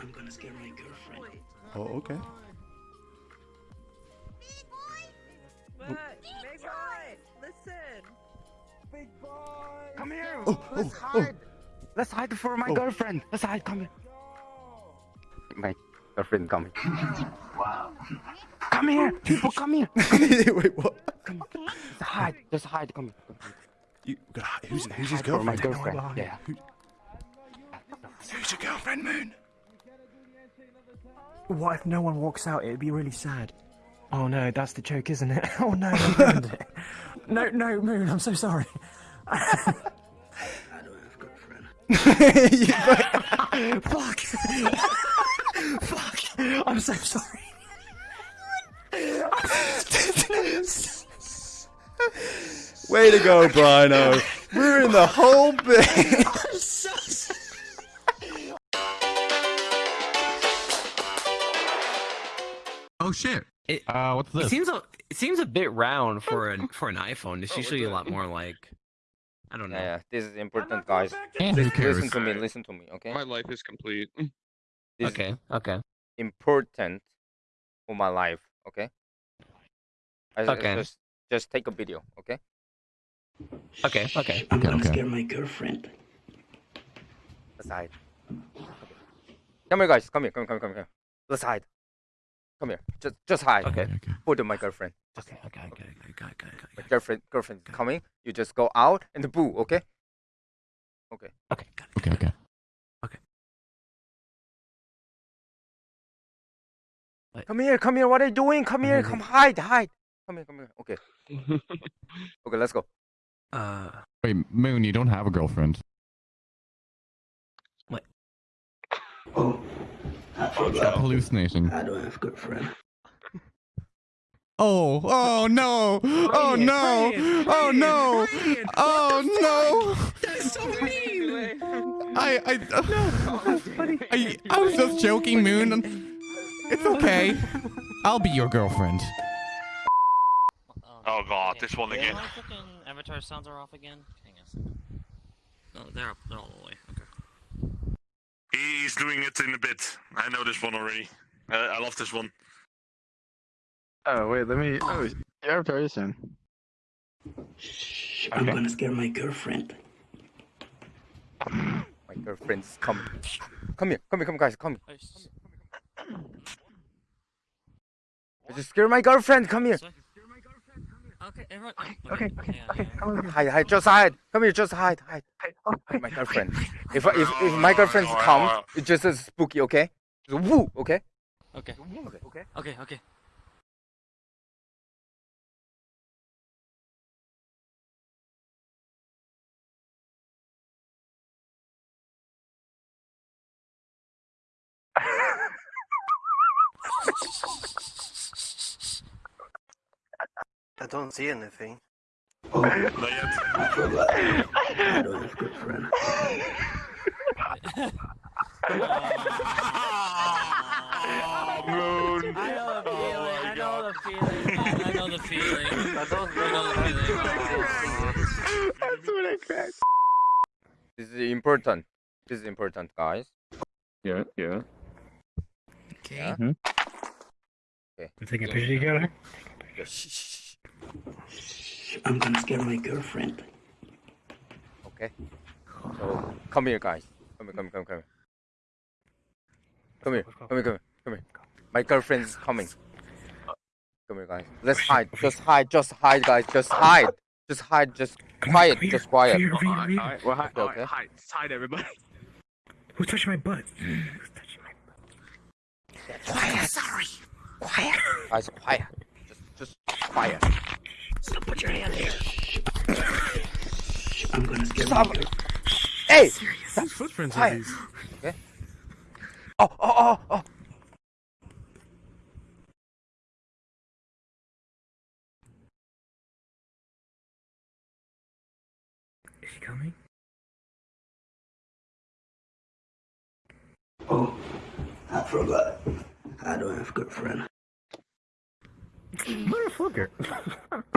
I'm gonna scare my girlfriend. Oh, okay. What? Oh. Big boy, listen. Big boy! Come here! Oh, oh Let's oh, oh. hide! Let's hide for my Oh. girlfriend! Let's hide, come here! My girlfriend coming. Wow. Come here! People, come here! Wait, what? Just hide, just hide, come here. You, gotta hi- who's, who's his Hide for my girlfriend? girlfriend. Yeah. Who's your girlfriend, Moon? What if no one walks out? It'd be really sad. Oh no, that's the joke, isn't it? Oh no, it. No, no, Moon, I'm so sorry. I don't have girlfriend. You- Fuck. Fuck. I'm so sorry. Way to go, Brino. Ruined the whole bit. I'm so sorry. Oh shit. It- uh, what's It seems a it seems a bit round for an for an iPhone. It's Oh, usually a lot more like I don't know. Yeah, yeah, this is important, guys. And Listen, listen to me, listen to me, okay? My life is complete. This is Okay, okay. important for my life, okay? I, I Okay. Just, just take a video, okay? Okay, okay. I'm Okay, gonna okay. scare my girlfriend. Let's hide. Come here, guys. Come here. Come, here. come, come, come. Let's hide. Come here. Just, just hide. Okay. Okay, okay. My girlfriend. Okay, okay, okay, okay, okay, okay, My okay. girlfriend, girlfriend coming. You just go out and boo. Okay. Okay. Okay, got it. Okay, okay. Come here. Come here. What are you doing? Come here. Come hide. Hide. Come here. Come here. Okay. Okay. Let's go. Uh Wait, Moon, you don't have a girlfriend. What? Oh, I Stop forgot. hallucinating. I don't have a girlfriend. Oh, oh no! Oh no! Oh no! Oh no! That's so mean. I, I, I, I was just joking, Moon. It's okay. I'll be your girlfriend. Oh god, this one again. My fucking avatar sounds are off again. Hang on a second. No, they're up. They're all the way. Okay. He's doing it in a bit. I know this one already. Uh, I love this one. Oh wait, let me. Oh, your avatar is in. Shh, I'm Okay. gonna scare my girlfriend. My girlfriend's coming. Come here. Come here. Come guys. Come. Oh, s- I just scare my girlfriend. Come here. Sorry. Okay, everyone. Okay, okay, hang on, okay. hang on. Come. Hide. Hide. Just hide. Come here. Just hide. Hide. Hey, oh, Hide my girlfriend. If if if my girlfriend Alright, comes, alright. it's just as spooky. Okay. Just woo. Okay. Okay. Okay. Okay. Okay. Okay. I don't see anything. Oh, Not yet. I forgot. I don't have girlfriend. Moon. I know the feeling. I know the feeling. I know the feeling. I don't I know the feeling. That's what I cracked. This is important. This is important, guys. Yeah, yeah. Okay. Mm-hmm. Yeah. We're taking a picture together? Shh. Shh, I'm gonna scare my girlfriend. Okay. So come here, guys. Come here, come here, come here, come here. Come here, come here, come here, come here. My girlfriend's coming. Come here, guys. Let's hide. Just hide. Just hide, guys. Just hide. Just hide. Just quiet. Just quiet. Here, here, here, here. Alright, well, hide, Okay, okay. hide, hide, everybody. Who's touching my butt? Who's touching my butt? Quiet. Sorry. Quiet. Guys, quiet. Just, just quiet. Stop, put your hand here. I'm gonna scare Stop. my girlfriend. Hey. Whose footprints Quiet. are these? Okay. Oh, oh, oh, oh. Is she coming? Oh, I forgot. I don't have good girlfriend. Motherfucker.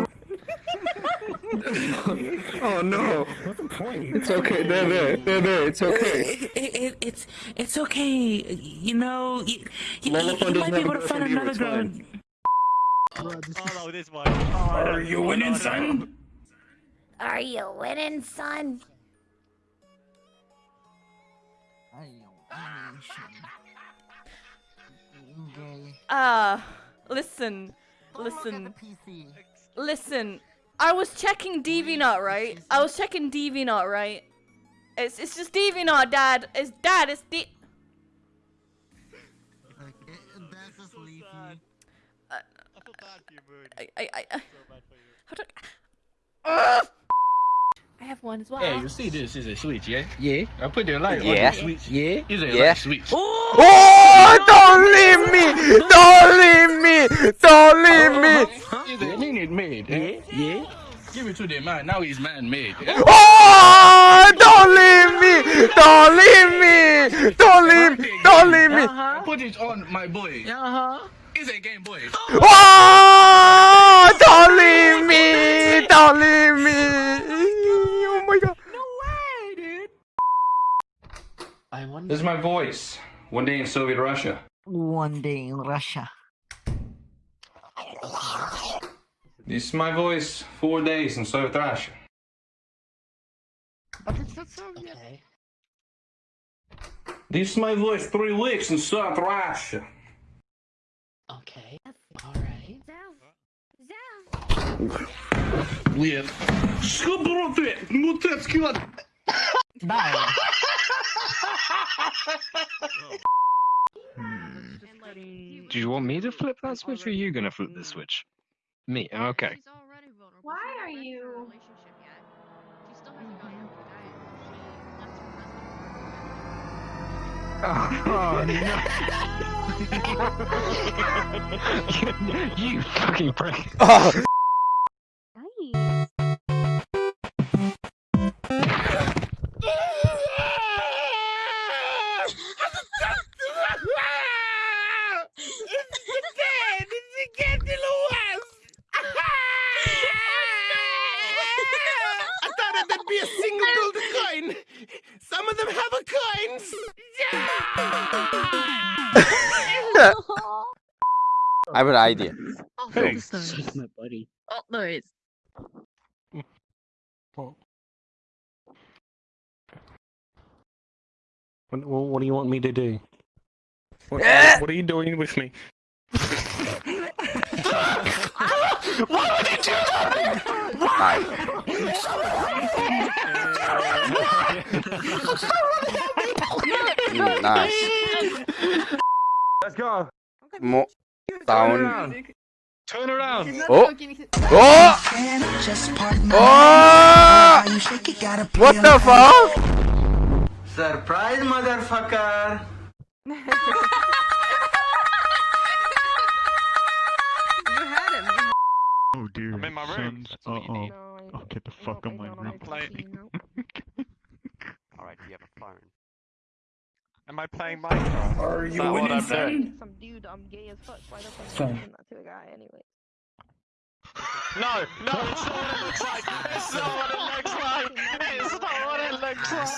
oh no. What's the point? It's okay. They're there, They're there. It's okay. It, it, it's it's okay. You know, you, you, you might be able to find another girl. fine. Oh no, this one. Are you winning, son? Are you winning, son? Uh, listen, listen, listen. I was checking DeviantArt, right? I was checking DeviantArt, right? It's it's just DeviantArt, Dad. It's Dad. It's D. I uh, I I. I how do? Ugh! I have one as well. Hey, you see this is a switch, yeah? Yeah. I put the light Yeah. on the switch. Yeah. It's a Yeah. light switch. Oh, don't leave me! Don't leave me! Don't leave me! It's a minute made. Eh? Yeah. Yeah. Give it to the man. Now he's man made. Eh? Oh, don't leave me! Don't leave me! Don't leave! Don't leave me! Uh-huh. Put it on my boy. Uh huh. It's a game boy. Oh, don't leave me! Don't leave me! Oh my god! No way, dude. I wonder. This is my voice. One day in Soviet Russia. One day in Russia. This is my voice. Four days in Soviet Russia. Okay. This is my voice. Three weeks in Soviet Russia. Okay. All right. Блин. Что, бро, ты? Мутецкий лад. Bye. Do you want me to flip that switch, or are you gonna flip the switch? Me. Okay. Why are you? Oh, no. you fucking prick. Oh. Be a single golden coin. Some of them have a coins. I have an idea. Hey. my buddy. Oh, no, it's. What, what, what do you want me to do? What, Eh! what are you doing with me? Mm, nice. Let's go. More down. Turn around. Oh! Oh! Oh! What the fuck? Surprise, motherfucker. Oh dear. I'm in my room. Uh oh. Oh, get the fuck out my room. Alright, you have a phone. Am I playing Minecraft? Are you that what winning, I'm son? doing? Some dude, I'm gay as fuck. Why the fuck Son. am I that to a guy anyway? No, no, it's not what it looks like. It's not what it looks like. It's not what it looks like.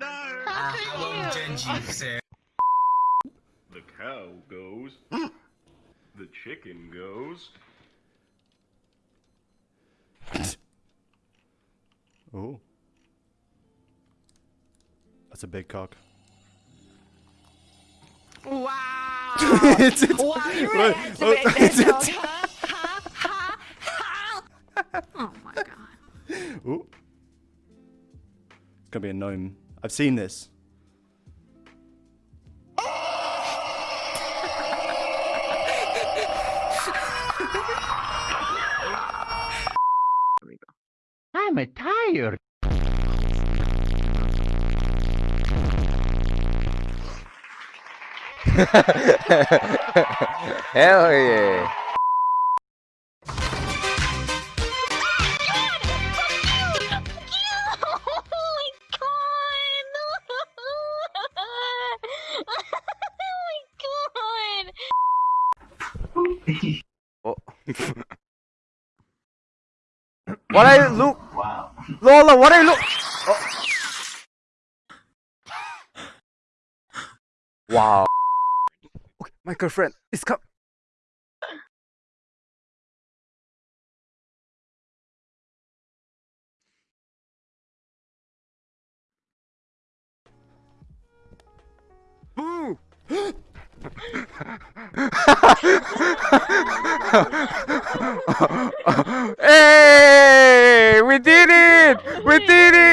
No. The cow goes. the chicken goes. Oh. That's a big cock. Wow. it's, it's, wow, you Wait, really had to oh, make that it's- joke. it's- Oh my god. Ooh. It's gonna be a gnome. I've seen this. I'm a tired. Hell yeah. Oh. What I look? Lola, what I look? Oh. Wow. Okay, my girlfriend is come. Boo! hey, it! We did it!